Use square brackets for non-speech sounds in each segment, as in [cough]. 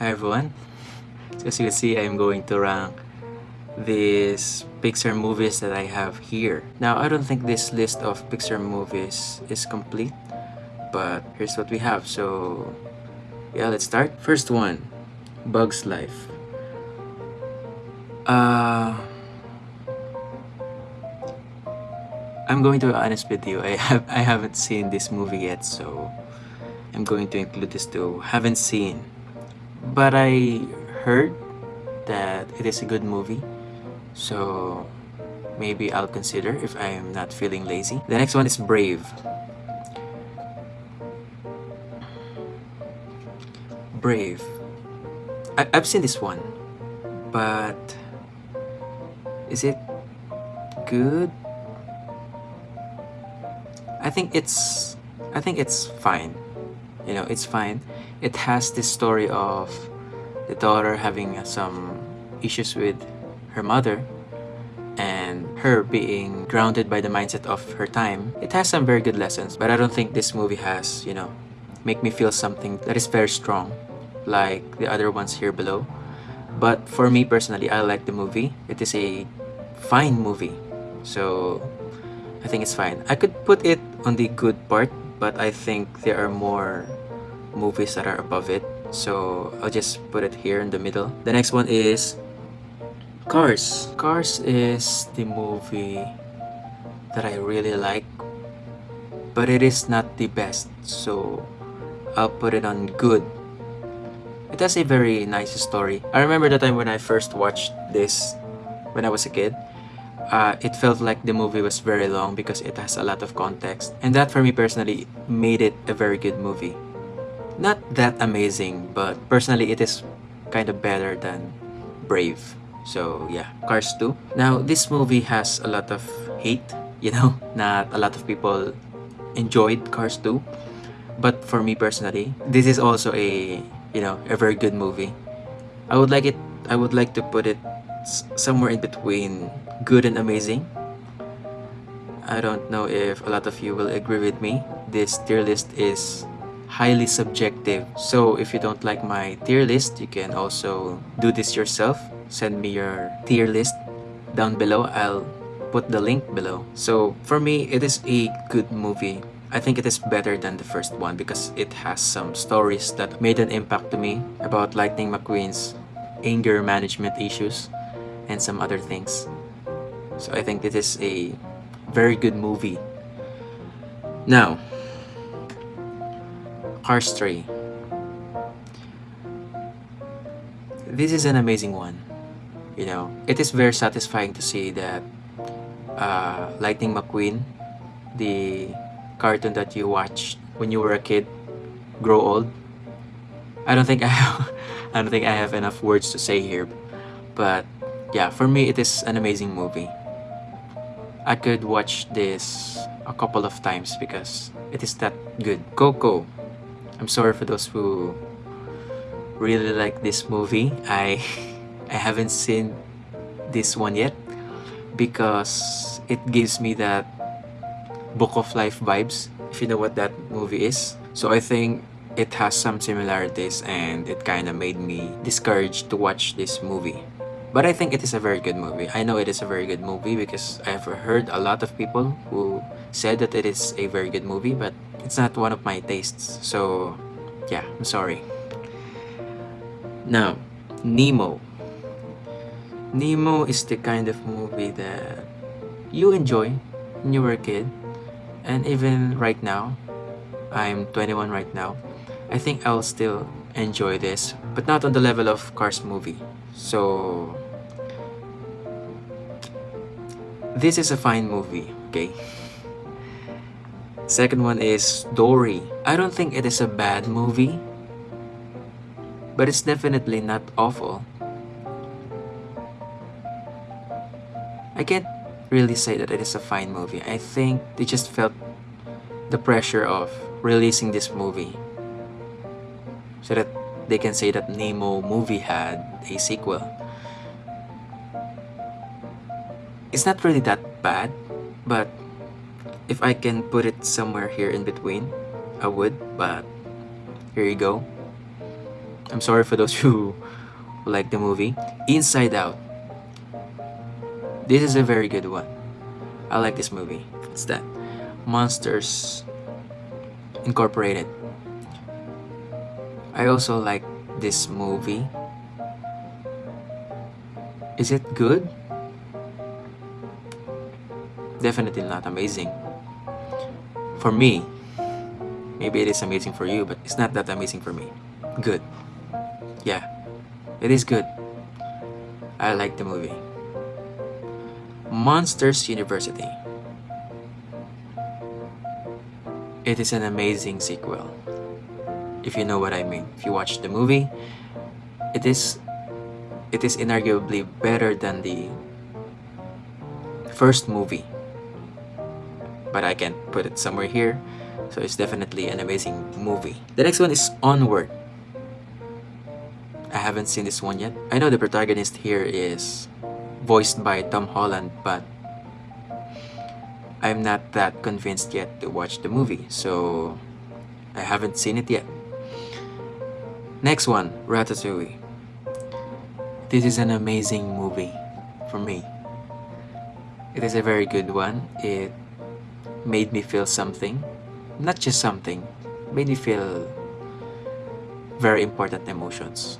Hi everyone. As you can see, I'm going to rank these Pixar movies that I have here. Now, I don't think this list of Pixar movies is complete, but here's what we have. So, yeah, let's start. First one, Bug's Life. Uh, I'm going to be honest with you. I have I haven't seen this movie yet, so I'm going to include this too. Haven't seen, but I heard that it is a good movie, so maybe I'll consider if I'm not feeling lazy. The next one is Brave. Brave. I- I've seen this one, but is it good? I think it's I think it's fine. You know, it's fine. It has this story of the daughter having some issues with her mother and her being grounded by the mindset of her time. It has some very good lessons, but I don't think this movie has, you know, make me feel something that is very strong like the other ones here below. But for me personally, I like the movie. It is a fine movie. So I think it's fine. I could put it on the good part, but I think there are more movies that are above it. So I'll just put it here in the middle. The next one is Cars. Cars is the movie that I really like, but it is not the best. So I'll put it on good. It has a very nice story. I remember the time when I first watched this when I was a kid. Uh, it felt like the movie was very long because it has a lot of context. And that for me personally made it a very good movie. Not that amazing, but personally it is kind of better than Brave. So yeah, Cars 2. Now this movie has a lot of hate, [laughs] you know, not a lot of people enjoyed Cars 2. But for me personally, this is also a, you know, a very good movie. I would like it I would like to put it somewhere in between good and amazing. I don't know if a lot of you will agree with me. This tier list is highly subjective. So if you don't like my tier list, you can also do this yourself. Send me your tier list down below. I'll put the link below. So for me, it is a good movie. I think it is better than the first one because it has some stories that made an impact to me about Lightning McQueen's anger management issues and some other things. So I think this is a very good movie. Now, Cars 3. This is an amazing one. You know, it is very satisfying to see that uh, Lightning McQueen, the cartoon that you watched when you were a kid, grow old. I don't think [laughs] I have, I don't think I have enough words to say here, but yeah, for me it is an amazing movie. I could watch this a couple of times because it is that good. Coco. I'm sorry for those who really like this movie. I [laughs] I haven't seen this one yet because it gives me that Book of Life vibes, if you know what that movie is. So I think it has some similarities and it kind of made me discouraged to watch this movie. But I think it is a very good movie. I know it is a very good movie because I've heard a lot of people who said that it is a very good movie, but it's not one of my tastes. So, yeah, I'm sorry. Now, Nemo. Nemo is the kind of movie that you enjoy when you were a kid. And even right now, I'm 21 right now. I think I'll still enjoy this, but not on the level of Cars movie. So, this is a fine movie, okay? Second one is Dory. I don't think it is a bad movie, but it's definitely not awful. I can't really say that it is a fine movie. I think they just felt the pressure of releasing this movie so that they can say that Nemo movie had a sequel. It's not really that bad, but if I can put it somewhere here in between, I would, but here you go. I'm sorry for those [laughs] who like the movie. Inside Out. This is a very good one. I like this movie. It's that Monsters Incorporated. I also like this movie. Is it good? Definitely not amazing. For me, maybe it is amazing for you, but it's not that amazing for me. Good. Yeah, it is good. I like the movie. Monsters University. It is an amazing sequel. If you know what I mean. If you watch the movie, it is it is inarguably better than the first movie. But I can't put it somewhere here. So it's definitely an amazing movie. The next one is Onward. I haven't seen this one yet. I know the protagonist here is voiced by Tom Holland, but I'm not that convinced yet to watch the movie, so I haven't seen it yet. Next one, Ratatouille. This is an amazing movie for me. It is a very good one. It made me feel something. Not just something, made me feel very important emotions.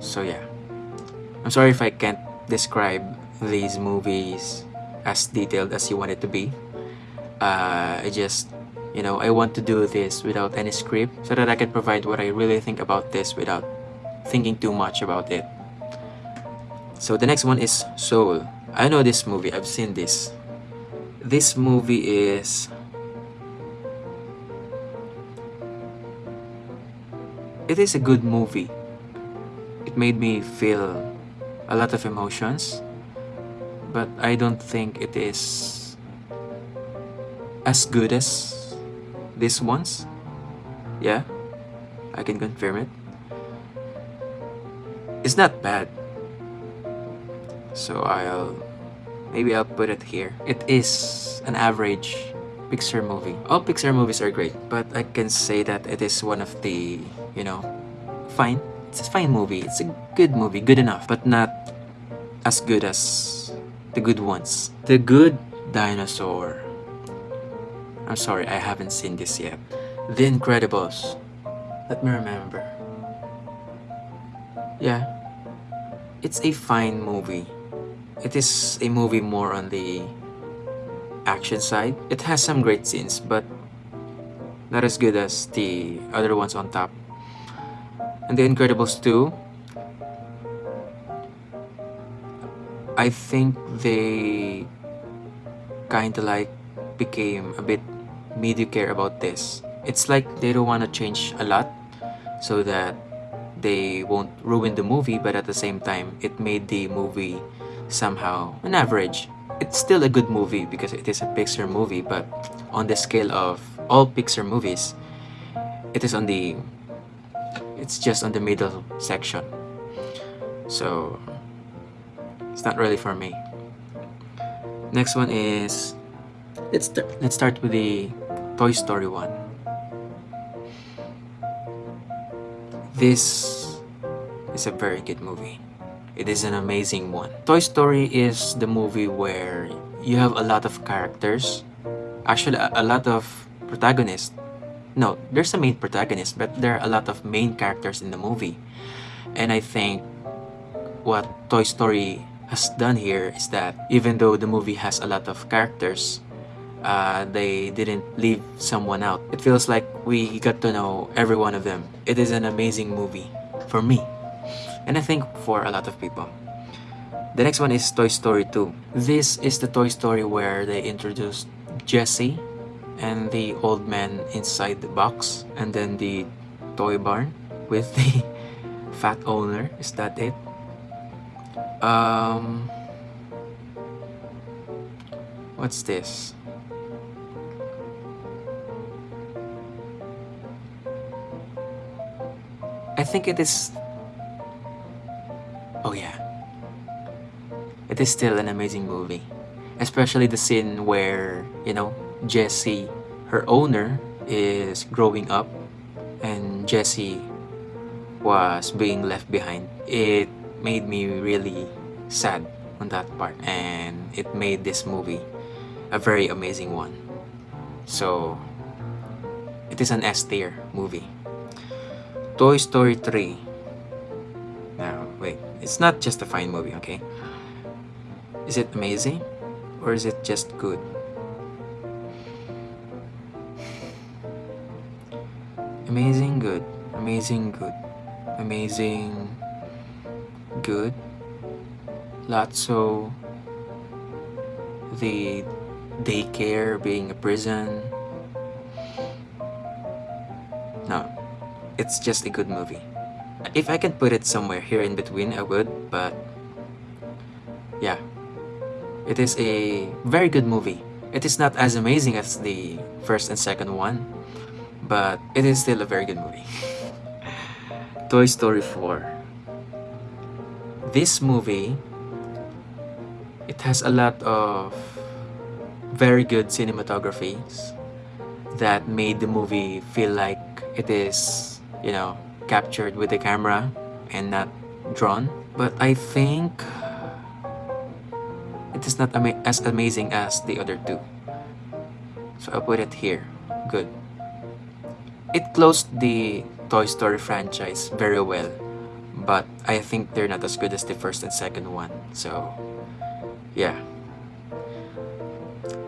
So yeah. I'm sorry if I can't describe these movies as detailed as you want it to be. Uh, I just, you know, I want to do this without any script so that I can provide what I really think about this without thinking too much about it. So the next one is Soul. I know this movie, I've seen this. This movie is it is a good movie. It made me feel a lot of emotions but I don't think it is as good as this one's. Yeah, I can confirm it. It's not bad. So I'll maybe I'll put it here. It is an average Pixar movie. All Pixar movies are great, but I can say that it is one of the, you know, fine. It's a fine movie. It's a good movie, good enough, but not as good as the good ones. The Good Dinosaur. I'm sorry, I haven't seen this yet. The Incredibles. Let me remember. Yeah. It's a fine movie. It is a movie more on the action side. It has some great scenes, but not as good as the other ones on top. And The Incredibles 2 I think they kind of like became a bit mediocre about this. It's like they don't want to change a lot so that they won't ruin the movie, but at the same time, it made the movie somehow an average. It's still a good movie because it is a Pixar movie, but on the scale of all Pixar movies, it is on the it's just on the middle section. So it's not really for me. Next one is let's let's start with the Toy Story one. This is a very good movie. It is an amazing one. Toy Story is the movie where you have a lot of characters, actually a, a lot of protagonists. No, there's a main protagonist, but there are a lot of main characters in the movie. And I think what Toy Story has done here is that even though the movie has a lot of characters, uh, they didn't leave someone out. It feels like we got to know every one of them. It is an amazing movie for me, and I think for a lot of people. The next one is Toy Story 2. This is the Toy Story where they introduced Jessie and the old man inside the box, and then the toy barn with the [laughs] fat owner. Is that it? Um, what's this? I think it is. Oh, yeah. It is still an amazing movie. Especially the scene where, you know, Jessie, her owner, is growing up, and Jessie was being left behind. It made me really sad on that part and it made this movie a very amazing one. So it is an S tier movie. Toy Story 3. It's not just a fine movie, okay? Is it amazing or is it just good? Amazing good, amazing good, amazing good. Lotso, the daycare being a prison. No, it's just a good movie. If I can put it somewhere here in between, I would, but yeah, it is a very good movie. It is not as amazing as the first and second one, but it is still a very good movie. [laughs] Toy Story 4. This movie, it has a lot of very good cinematographies that made the movie feel like it is, you know, captured with the camera and not drawn. But I think it is not ama as amazing as the other two. So I'll put it here. Good. It closed the Toy Story franchise very well, but I think they're not as good as the first and second one. So, yeah.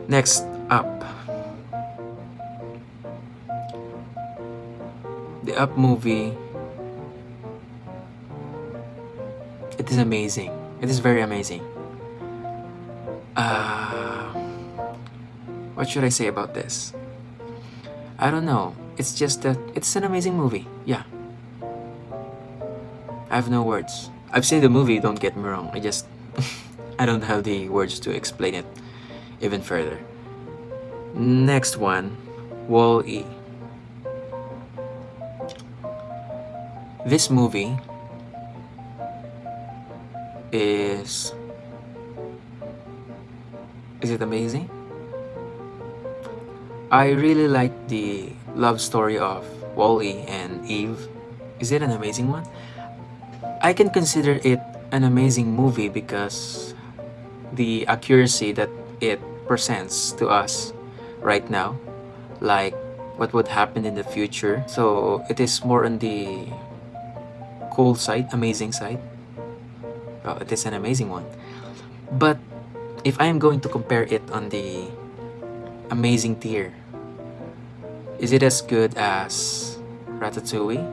Next up. The Up movie. It is amazing. It is very amazing. Uh, what should I say about this? I don't know. It's just that it's an amazing movie. Yeah. I have no words. I've seen the movie, don't get me wrong. I just [laughs] I don't have the words to explain it even further. Next one, Wall-E. This movie is is it amazing? I really like the love story of Wall-E and Eve. Is it an amazing one? I can consider it an amazing movie because the accuracy that it presents to us right now, like what would happen in the future. So it is more on the cool side, amazing side. Well, it is an amazing one. But if I am going to compare it on the amazing tier, is it as good as Ratatouille,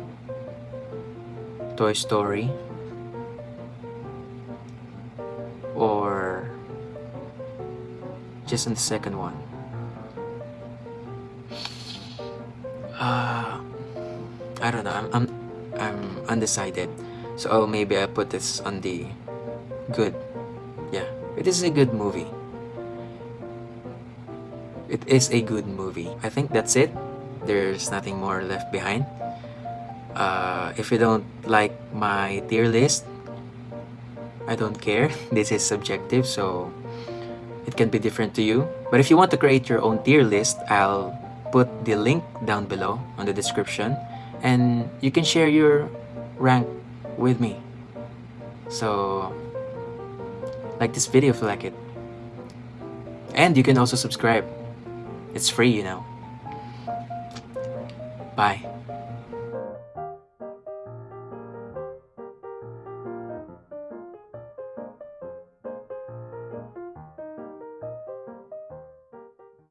Toy Story, or just in the second one? Uh, I don't know. I'm, I'm I'm undecided. So maybe I put this on the good. Yeah. It is a good movie. It is a good movie. I think that's it. There's nothing more left behind. Uh, if you don't like my tier list, I don't care. [laughs] This is subjective, so it can be different to you. But if you want to create your own tier list, I'll put the link down below on the description and you can share your rank with me. So like this video if you like it. And you can also subscribe. It's free, you know. Bye.